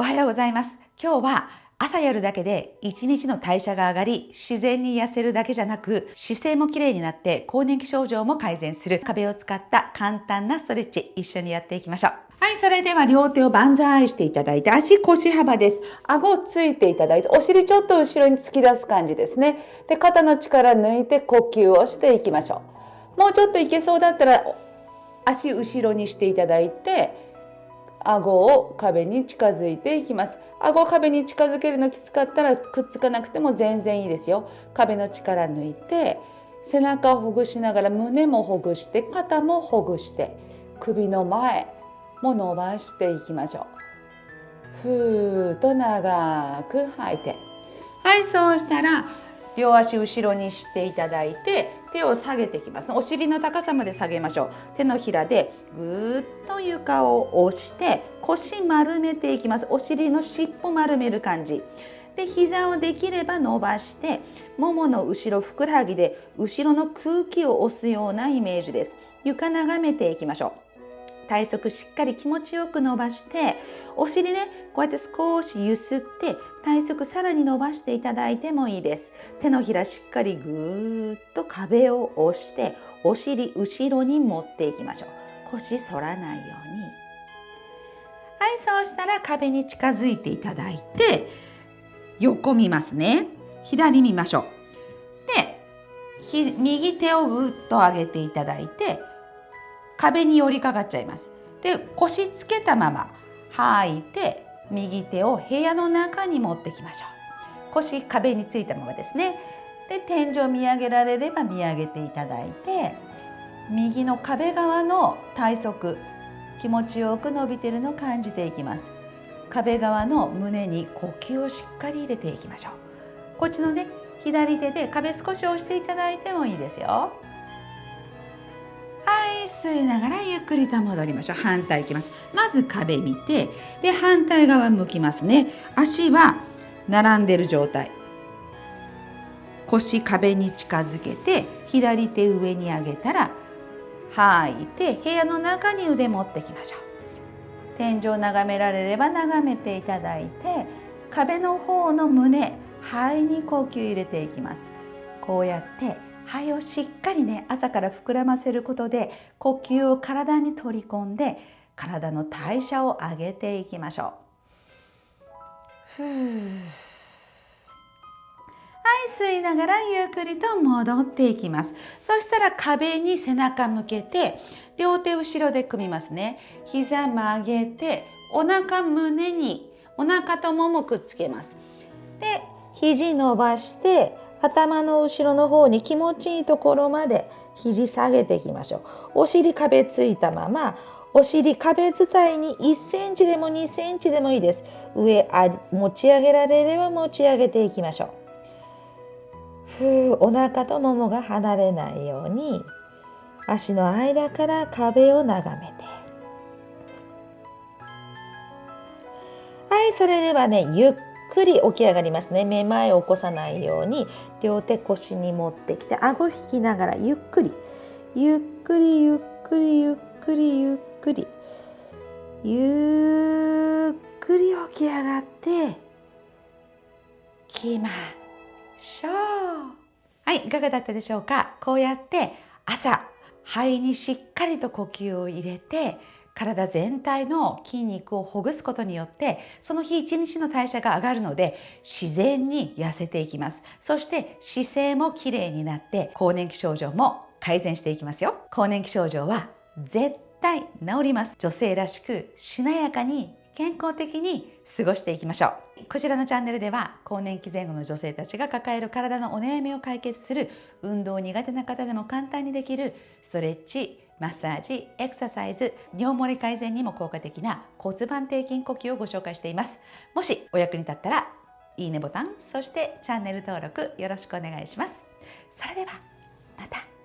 おはようございます今日は朝やるだけで一日の代謝が上がり自然に痩せるだけじゃなく姿勢も綺麗になって更年期症状も改善する壁を使った簡単なストレッチ一緒にやっていきましょうはい、それでは両手を万歳していただいて、足腰幅です。顎をついていただいて、お尻ちょっと後ろに突き出す感じですね。で、肩の力抜いて呼吸をしていきましょう。もうちょっといけそうだったら、足後ろにしていただいて、顎を壁に近づいていきます。顎を壁に近づけるのきつかったらくっつかなくても全然いいですよ。壁の力抜いて背中をほぐしながら胸もほぐして肩もほぐして首の前も伸ばしていきましょう。ふーっと長く吐いて。はいそうしたら両足後ろにしていただいて手を下げていきます。お尻の高さまで下げましょう。手のひらでぐーっと床を押して腰丸めていきます。お尻の尻尾丸める感じ。で膝をできれば伸ばしてももの後ろふくらはぎで後ろの空気を押すようなイメージです。床眺めていきましょう。体側しっかり気持ちよく伸ばしてお尻ねこうやって少しゆすって体側さらに伸ばしていただいてもいいです。手のひらしっかりぐーっと壁を押してお尻後ろに持っていきましょう。腰反らないように。はいそうしたら壁に近づいていただいて横見ますね。左見ましょう。で右手をぐっと上げていただいて壁に寄りかかっちゃいます。で腰つけたまま吐いて右手を部屋の中に持ってきましょう。腰壁についたままですね。で天井見上げられれば見上げていただいて右の壁側の体側気持ちよく伸びてるのを感じていきます。壁側の胸に呼吸をしっかり入れていきましょう。こっちのね左手で壁少し押していただいてもいいですよ。吸いながらゆっくりと戻りましょう。反対いきます。まず壁見てで反対側向きますね。足は並んでる状態。腰壁に近づけて左手上に上げたら吐いて部屋の中に腕持ってきましょう。天井眺められれば眺めていただいて壁の方の胸肺に呼吸入れていきます。こうやって肺をしっかりね朝から膨らませることで呼吸を体に取り込んで体の代謝を上げていきましょう。はい吸いながらゆっくりと戻っていきます。そしたら壁に背中向けて両手後ろで組みますね。膝曲げてお腹胸にお腹とももくっつけます。で肘伸ばして頭の後ろの方に気持ちいいところまで肘下げていきましょう。お尻壁ついたままお尻壁伝いに1センチでも2センチでもいいです。上あ持ち上げられれば持ち上げていきましょう。ふうお腹とももが離れないように足の間から壁を眺めて。はいそれではねゆっくり起き上がりますね。めまいを起こさないように両手腰に持ってきて顎引きながらゆっくり。ゆっくりゆっくりゆっくりゆっくり。ゆっくり起き上がってきましょう。はいいかがだったでしょうか？こうやって朝肺にしっかりと呼吸を入れて体全体の筋肉をほぐすことによってその日一日の代謝が上がるので自然に痩せていきます。そして姿勢もきれいになって更年期症状も改善していきますよ。更年期症状は絶対治ります。女性らしくしなやかに健康的に過ごしていきましょう。こちらのチャンネルでは更年期前後の女性たちが抱える体のお悩みを解決する運動苦手な方でも簡単にできるストレッチマッサージ、エクササイズ、尿漏れ改善にも効果的な骨盤底筋呼吸をご紹介しています。もしお役に立ったらいいねボタン、そしてチャンネル登録よろしくお願いします。それではまた。